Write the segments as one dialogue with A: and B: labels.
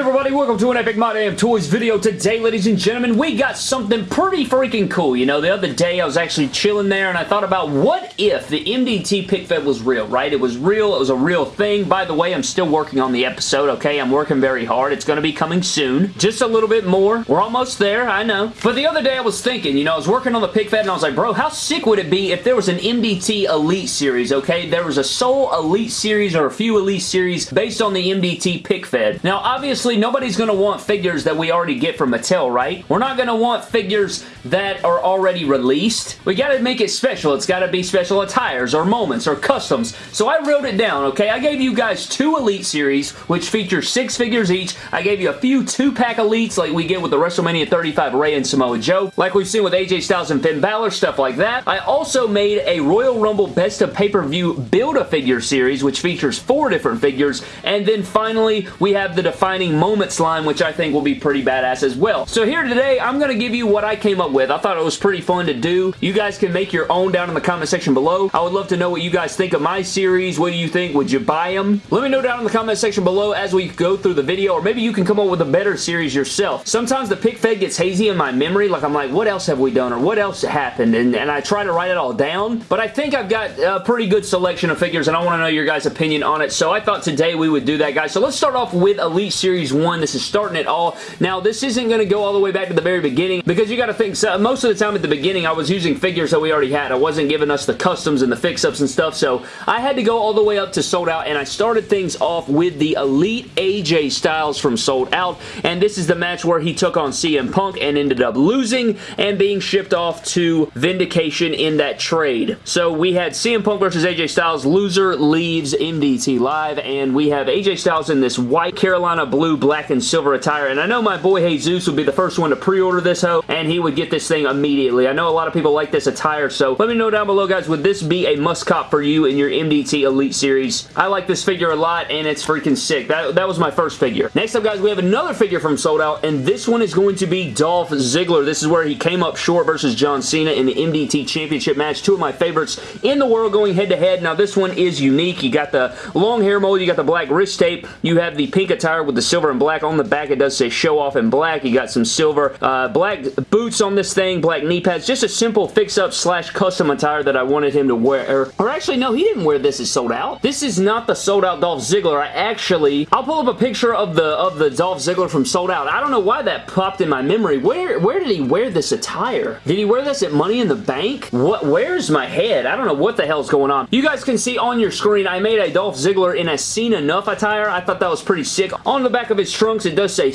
A: good everybody? Welcome to an Epic My Damn Toys video. Today, ladies and gentlemen, we got something pretty freaking cool. You know, the other day I was actually chilling there and I thought about what if the MDT pic fed was real, right? It was real. It was a real thing. By the way, I'm still working on the episode, okay? I'm working very hard. It's going to be coming soon. Just a little bit more. We're almost there, I know. But the other day I was thinking, you know, I was working on the pic fed and I was like, bro, how sick would it be if there was an MDT Elite series, okay? There was a sole Elite series or a few Elite series based on the MDT pic fed. Now, obviously, nobody's going to want figures that we already get from Mattel, right? We're not going to want figures that are already released. We got to make it special. It's got to be special attires or moments or customs. So I wrote it down, okay? I gave you guys two Elite Series, which feature six figures each. I gave you a few two-pack Elites like we get with the WrestleMania 35 Rey and Samoa Joe, like we've seen with AJ Styles and Finn Balor, stuff like that. I also made a Royal Rumble Best of Pay-Per-View Build-A-Figure series, which features four different figures. And then finally, we have the defining moments line, which I think will be pretty badass as well. So here today, I'm going to give you what I came up with. I thought it was pretty fun to do. You guys can make your own down in the comment section below. I would love to know what you guys think of my series. What do you think? Would you buy them? Let me know down in the comment section below as we go through the video, or maybe you can come up with a better series yourself. Sometimes the pic fed gets hazy in my memory, like I'm like, what else have we done, or what else happened, and, and I try to write it all down, but I think I've got a pretty good selection of figures, and I want to know your guys' opinion on it, so I thought today we would do that, guys. So let's start off with Elite Series 1. This is starting it all. Now, this isn't going to go all the way back to the very beginning because you got to think, so most of the time at the beginning, I was using figures that we already had. I wasn't giving us the customs and the fix-ups and stuff, so I had to go all the way up to Sold Out, and I started things off with the Elite AJ Styles from Sold Out, and this is the match where he took on CM Punk and ended up losing and being shipped off to Vindication in that trade. So we had CM Punk versus AJ Styles. Loser leaves MDT Live, and we have AJ Styles in this white Carolina blue, black, and silver attire, and I know my boy Jesus would be the first one to pre-order this hoe, and he would get this thing immediately. I know a lot of people like this attire, so let me know down below, guys, would this be a must-cop for you in your MDT Elite Series? I like this figure a lot, and it's freaking sick. That, that was my first figure. Next up, guys, we have another figure from Sold Out, and this one is going to be Dolph Ziggler. This is where he came up short versus John Cena in the MDT Championship match. Two of my favorites in the world going head-to-head. -head. Now, this one is unique. You got the long hair mold, you got the black wrist tape, you have the pink attire with the silver and black. On the back, it does say show off in black. You got some silver uh, black boots on this thing, black knee pads. Just a simple fix-up slash custom attire that I wanted him to wear. Or actually, no, he didn't wear this is sold out. This is not the sold out Dolph Ziggler. I actually, I'll pull up a picture of the of the Dolph Ziggler from Sold Out. I don't know why that popped in my memory. Where where did he wear this attire? Did he wear this at Money in the Bank? What? Where's my head? I don't know what the hell's going on. You guys can see on your screen, I made a Dolph Ziggler in a Seen Enough attire. I thought that was pretty sick. On the back of his trunks, it does say...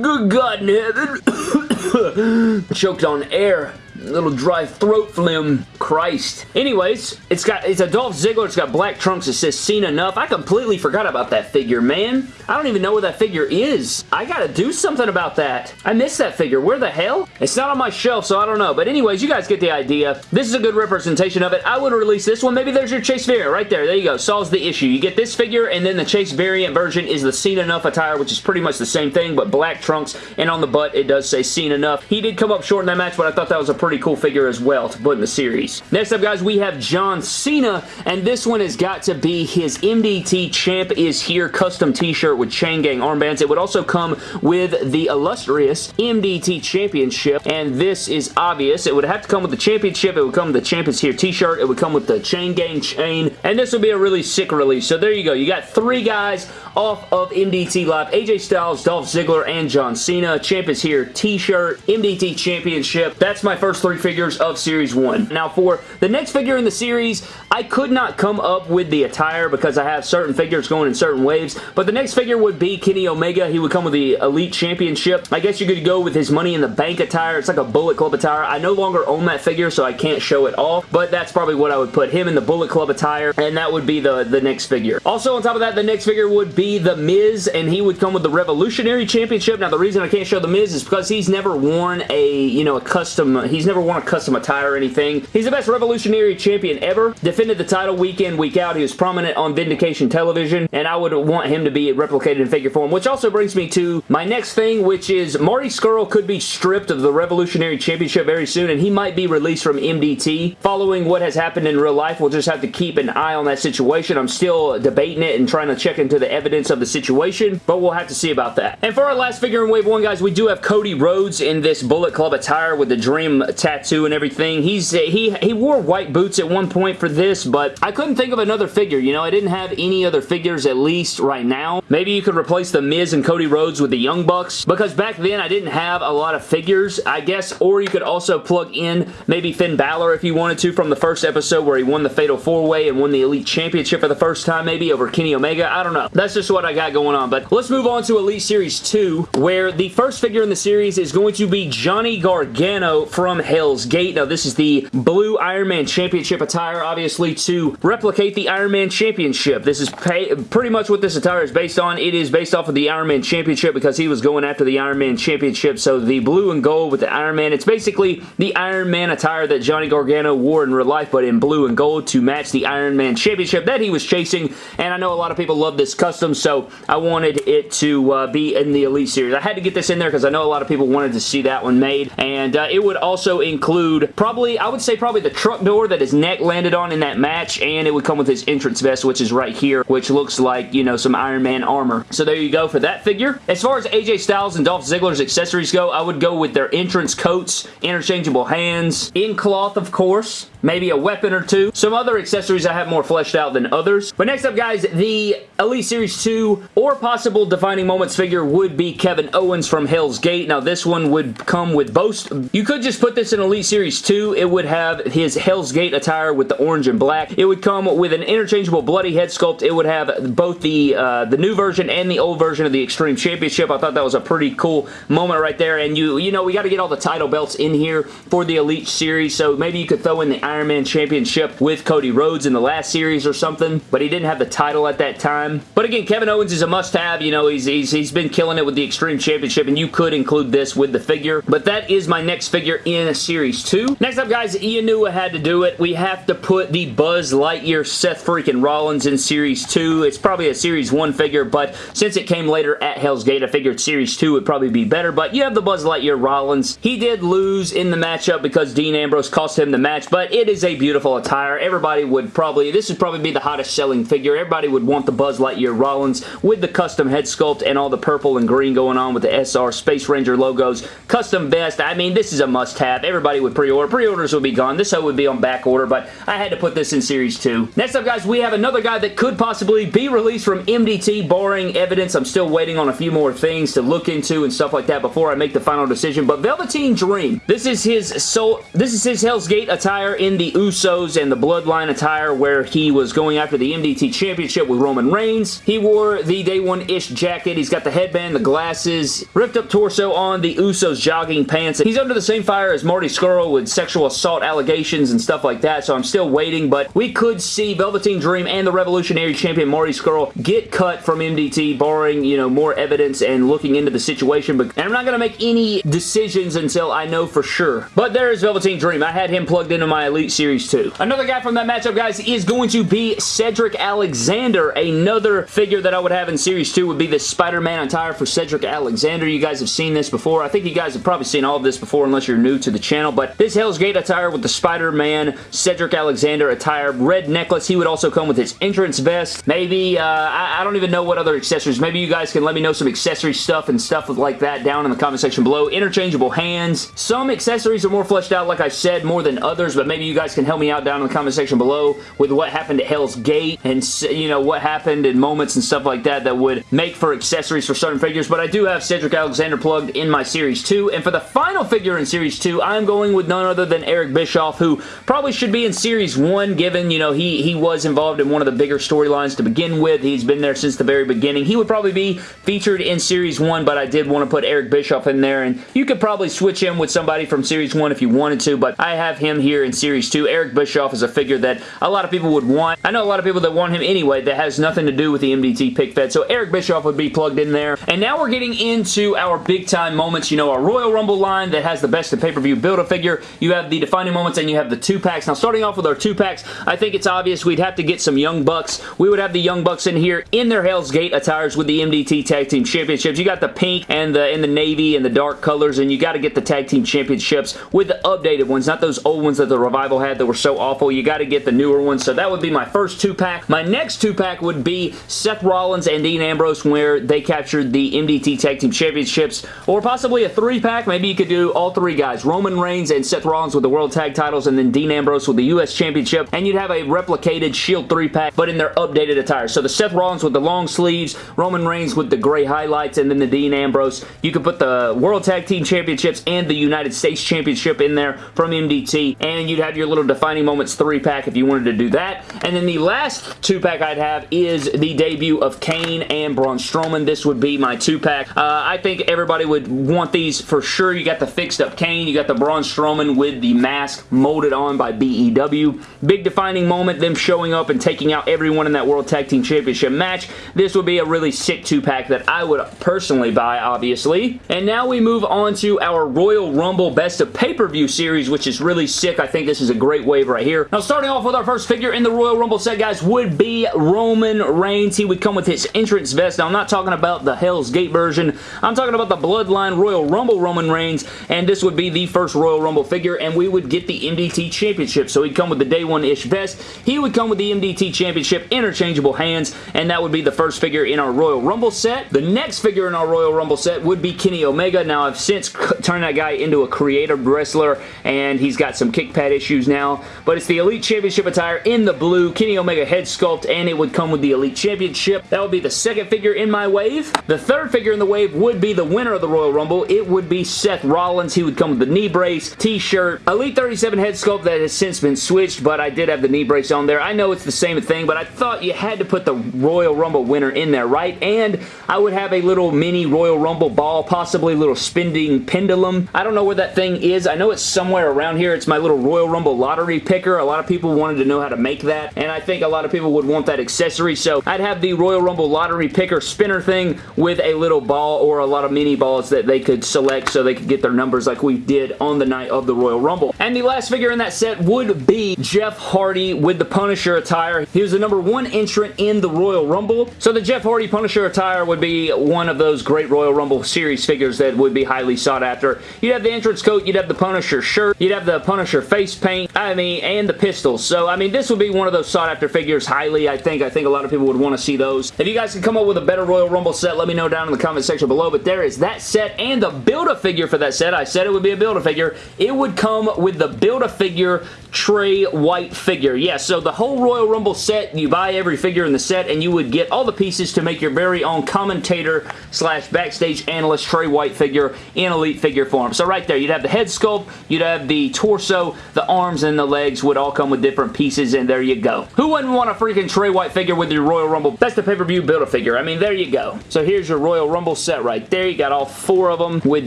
A: Good God in heaven. Choked on air little dry throat phlegm. Christ. Anyways, it's got it's a Dolph Ziggler. It's got black trunks. It says seen enough. I completely forgot about that figure, man. I don't even know where that figure is. I gotta do something about that. I missed that figure. Where the hell? It's not on my shelf, so I don't know. But anyways, you guys get the idea. This is a good representation of it. I would release this one. Maybe there's your Chase variant right there. There you go. Solves the issue. You get this figure, and then the Chase variant version is the seen enough attire, which is pretty much the same thing, but black trunks, and on the butt, it does say seen enough. He did come up short in that match, but I thought that was a pretty cool figure as well to put in the series. Next up, guys, we have John Cena, and this one has got to be his MDT Champ is Here custom t-shirt with Chain Gang armbands. It would also come with the illustrious MDT Championship, and this is obvious. It would have to come with the championship. It would come with the Champ is Here t-shirt. It would come with the Chain Gang chain, and this would be a really sick release. So there you go. You got three guys off of MDT Live. AJ Styles, Dolph Ziggler, and John Cena. Champ is Here t-shirt, MDT Championship. That's my first three figures of Series 1. Now for the next figure in the series, I could not come up with the attire because I have certain figures going in certain waves, but the next figure would be Kenny Omega. He would come with the Elite Championship. I guess you could go with his Money in the Bank attire. It's like a Bullet Club attire. I no longer own that figure, so I can't show it off, but that's probably what I would put him in the Bullet Club attire, and that would be the, the next figure. Also, on top of that, the next figure would be The Miz, and he would come with the Revolutionary Championship. Now, the reason I can't show The Miz is because he's never worn a, you know, a custom, he's never worn a custom attire or anything. He's the best Revolutionary Champion ever. Defended the title week in, week out. He was prominent on Vindication Television, and I would want him to be replicated in figure form, which also brings me to my next thing, which is Marty Scurll could be stripped of the Revolutionary Championship very soon, and he might be released from MDT. Following what has happened in real life, we'll just have to keep an eye on that situation. I'm still debating it and trying to check into the evidence evidence of the situation, but we'll have to see about that. And for our last figure in Wave 1, guys, we do have Cody Rhodes in this Bullet Club attire with the Dream tattoo and everything. He's uh, he, he wore white boots at one point for this, but I couldn't think of another figure. You know, I didn't have any other figures at least right now. Maybe you could replace the Miz and Cody Rhodes with the Young Bucks, because back then I didn't have a lot of figures, I guess, or you could also plug in maybe Finn Balor if you wanted to from the first episode where he won the Fatal 4-Way and won the Elite Championship for the first time maybe over Kenny Omega. I don't know. That's just what I got going on, but let's move on to Elite Series 2 where the first figure in the series is going to be Johnny Gargano from Hell's Gate. Now, this is the blue Iron Man Championship attire, obviously, to replicate the Iron Man Championship. This is pretty much what this attire is based on. It is based off of the Iron Man Championship because he was going after the Iron Man Championship, so the blue and gold with the Iron Man. It's basically the Iron Man attire that Johnny Gargano wore in real life, but in blue and gold to match the Iron Man Championship that he was chasing, and I know a lot of people love this custom, so I wanted it to uh, be in the Elite Series. I had to get this in there because I know a lot of people wanted to see that one made, and uh, it would also include probably, I would say probably the truck door that his neck landed on in that match, and it would come with his entrance vest, which is right here, which looks like, you know, some Iron Man armor. So there you go for that figure. As far as AJ Styles and Dolph Ziggler's accessories go, I would go with their entrance coats, interchangeable hands, in cloth, of course, maybe a weapon or two. Some other accessories I have more fleshed out than others. But next up, guys, the Elite Series 2 or possible Defining Moments figure would be Kevin Owens from Hell's Gate. Now, this one would come with both. You could just put this in Elite Series 2. It would have his Hell's Gate attire with the orange and black. It would come with an interchangeable bloody head sculpt. It would have both the, uh, the new version and the old version of the Extreme Championship. I thought that was a pretty cool moment right there. And you, you know, we got to get all the title belts in here for the Elite Series. So maybe you could throw in the Iron Man Championship with Cody Rhodes in the last series or something, but he didn't have the title at that time. But again, Kevin Owens is a must-have. You know, he's, he's, he's been killing it with the Extreme Championship, and you could include this with the figure. But that is my next figure in Series 2. Next up, guys, you knew I had to do it. We have to put the Buzz Lightyear Seth freaking Rollins in Series 2. It's probably a Series 1 figure, but since it came later at Hell's Gate, I figured Series 2 would probably be better. But you have the Buzz Lightyear Rollins. He did lose in the matchup because Dean Ambrose cost him the match, but it is a beautiful attire. Everybody would probably, this would probably be the hottest selling figure. Everybody would want the Buzz Lightyear Rollins with the custom head sculpt and all the purple and green going on with the SR Space Ranger logos. Custom vest, I mean, this is a must-have. Everybody would pre-order. Pre-orders would be gone. This would be on back order, but I had to put this in Series 2. Next up, guys, we have another guy that could possibly be released from MDT, barring evidence. I'm still waiting on a few more things to look into and stuff like that before I make the final decision, but Velveteen Dream. This is his soul, this is his Hell's Gate attire in the Usos and the Bloodline attire where he was going after the MDT Championship with Roman Reigns. He wore the Day One-ish jacket. He's got the headband, the glasses, ripped up torso on the Usos jogging pants. He's under the same fire as Marty Scurll with sexual assault allegations and stuff like that, so I'm still waiting, but we could see Velveteen Dream and the Revolutionary Champion Marty Scurll get cut from MDT, barring, you know, more evidence and looking into the situation, but and I'm not going to make any decisions until I know for sure. But there is Velveteen Dream. I had him plugged into my Elite Series 2. Another guy from that matchup, guys, is going to be Cedric Alexander. Another figure that I would have in Series 2 would be the Spider-Man attire for Cedric Alexander. You guys have seen this before. I think you guys have probably seen all of this before unless you're new to the channel, but this Hell's Gate attire with the Spider-Man Cedric Alexander attire, red necklace. He would also come with his entrance vest. Maybe, uh, I, I don't even know what other accessories. Maybe you guys can let me know some accessory stuff and stuff like that down in the comment section below. Interchangeable hands. Some accessories are more fleshed out, like I said, more than others, but maybe you guys can help me out down in the comment section below with what happened at Hell's Gate and, you know, what happened in moments and stuff like that that would make for accessories for certain figures, but I do have Cedric Alexander plugged in my Series 2, and for the final figure in Series 2, I'm going with none other than Eric Bischoff, who probably should be in Series 1, given, you know, he, he was involved in one of the bigger storylines to begin with. He's been there since the very beginning. He would probably be featured in Series 1, but I did want to put Eric Bischoff in there, and you could probably switch him with somebody from Series 1 if you wanted to, but I have him here in Series 2. Eric Bischoff is a figure that a lot of people would want. I know a lot of people that want him anyway that has nothing to do with the MDT pic fed, so Eric Bischoff would be plugged in there. And now we're getting into our big time moments. You know, our Royal Rumble line that has the best of pay-per-view Build-A-Figure. You have the defining moments and you have the two packs. Now, starting off with our two packs, I think it's obvious we'd have to get some Young Bucks. We would have the Young Bucks in here in their Hell's Gate attires with the MDT Tag Team Championships. You got the pink and the, and the navy and the dark colors, and you got to get the Tag Team Championships with the updated ones, not those old ones that the Revival Had that were so awful. You got to get the newer ones. So that would be my first two-pack. My next two-pack would be Seth Rollins and Dean Ambrose where they captured the MDT Tag Team Championships or possibly a three-pack. Maybe you could do all three guys. Roman Reigns and Seth Rollins with the World Tag titles and then Dean Ambrose with the U.S. Championship and you'd have a replicated Shield three-pack but in their updated attire. So the Seth Rollins with the long sleeves, Roman Reigns with the gray highlights and then the Dean Ambrose. You could put the World Tag Team Championships and the United States Championship in there from MDT and you'd have your little defining moments three-pack if you wanted to do that. And then the last two-pack I'd have is the debut of Kane and Braun Strowman. This would be my two-pack. Uh, I think everybody would want these for sure. You got the fixed up Kane, you got the Braun Strowman with the mask molded on by BEW. Big defining moment, them showing up and taking out everyone in that World Tag Team Championship match. This would be a really sick two-pack that I would personally buy, obviously. And now we move on to our Royal Rumble Best of Pay-Per-View series, which is really sick. I think this is a great wave right here. Now, starting off with our first figure in the Royal Rumble set, guys, would be Roman Reigns. He would come with his entrance vest. Now, I'm not talking about the Hell's Gate version. I'm talking about the Bloodline Royal Rumble Roman Reigns, and this would be the first Royal Rumble figure, and we would get the MDT Championship. So he'd come with the Day One-ish vest. He would come with the MDT Championship, interchangeable hands, and that would be the first figure in our Royal Rumble set. The next figure in our Royal Rumble set would be Kenny Omega. Now, I've since turned that guy into a creative wrestler, and he's got some kick pad issues now, but it's the Elite Championship attire in the blue, Kenny Omega head sculpt, and it would come with the Elite Championship. That would be the second figure in my wave. The third figure in the wave would be the winner of the Royal Rumble. It would be Seth Rollins. He would come with the knee brace, t-shirt, Elite 37 head sculpt that has since been switched, but I did have the knee brace on there. I know it's the same thing, but I thought you had to put the Royal Rumble winner in there, right? And I would have a little mini Royal Rumble ball, possibly a little spinning pendulum. I don't know where that thing is. I know it's somewhere around here. It's my little Royal Rumble lottery picker. A lot of people wanted to know how to make that, and I think a lot of people would want that accessory, so I'd have the Royal Rumble lottery picker spinner thing with a little ball or a lot of mini balls that they could select so they could get their numbers like we did on the night of the Royal Rumble. And the last figure in that set would be Jeff Hardy with the Punisher attire. He was the number one entrant in the Royal Rumble, so the Jeff Hardy Punisher attire would be one of those great Royal Rumble series figures that would be highly sought after. You'd have the entrance coat, you'd have the Punisher shirt, you'd have the Punisher face paint, I mean, and the pistols. So, I mean, this would be one of those sought after figures highly, I think. I think a lot of people would want to see those. If you guys can come up with a better Royal Rumble set, let me know down in the comment section below. But there is that set and the Build-A-Figure for that set. I said it would be a Build-A-Figure. It would come with the Build-A-Figure Trey White figure. Yeah, so the whole Royal Rumble set, you buy every figure in the set and you would get all the pieces to make your very own commentator slash backstage analyst Trey White figure in Elite figure form. So right there, you'd have the head sculpt, you'd have the torso, the arms, and the legs would all come with different pieces, and there you go. Who wouldn't want a freaking Trey White figure with your Royal Rumble? That's the pay-per-view Build-A-Figure. I mean, there you go. So here's your Royal Rumble set right there. You got all four of them with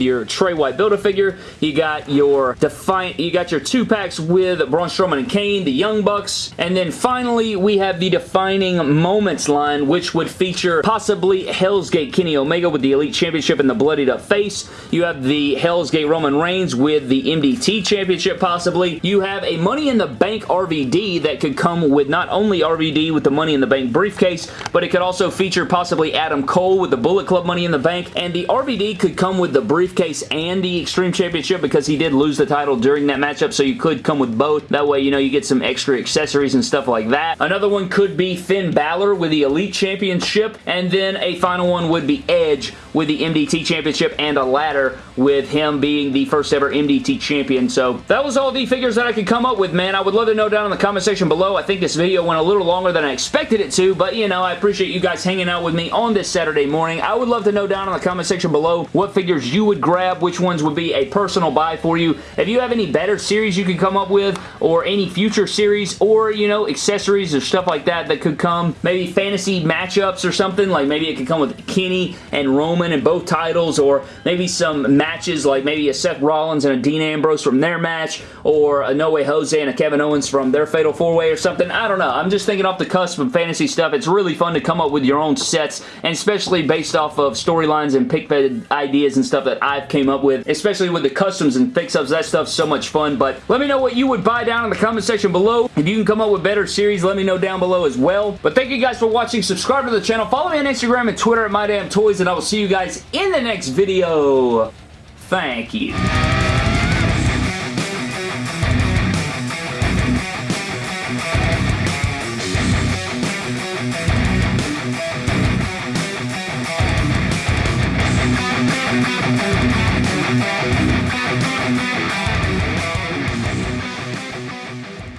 A: your Trey White Build-A-Figure. You got your Defiant, you got your two packs with Braun Strowman and Kane, the Young Bucks, and then finally we have the Defining Moments line, which would feature possibly Hell's Gate Kenny Omega with the Elite Championship and the bloodied up face. You have the Hell's Gate Roman Reigns with the MDT Championship possibly. You have a Money in the Bank RVD that could come with not only RVD with the Money in the Bank briefcase, but it could also feature possibly Adam Cole with the Bullet Club Money in the Bank, and the RVD could come with the briefcase and the Extreme Championship because he did lose the title during that matchup, so you could come with both. That way, you know, you get some extra accessories and stuff like that. Another one could be Finn Balor with the Elite Championship, and then a final one would be Edge with the MDT Championship and a ladder with him being the first ever MDT Champion. So that was all the figures that I could come up with, man. I would love to know down in the comment section below. I think this video went a little longer than I expected it to, but you know, I appreciate you guys hanging out with me on this Saturday morning. I would love to know down in the comment section below what figures you would grab, which ones would be a personal buy for you. If you have any better series you could come up with, or any future series, or, you know, accessories or stuff like that that could come, maybe fantasy matchups or something, like maybe it could come with Kenny and Roman in both titles, or maybe some matches like maybe a Seth Rollins and a Dean Ambrose from their match, or a No Way Jose and a Kevin Owens from their Fatal 4-Way or something. I don't know. I'm just thinking off the cusp of fantasy stuff. It's really fun to come up with your own sets, and especially based off of storylines and pic fed ideas and stuff that I've came up with, especially with the customs and fix-ups. That stuff's so much fun, but let me know what you would buy down in the comment section below. If you can come up with better series, let me know down below as well. But thank you guys for watching. Subscribe to the channel. Follow me on Instagram and Twitter at MyDamnToys, and I will see you guys in the next video. Thank you.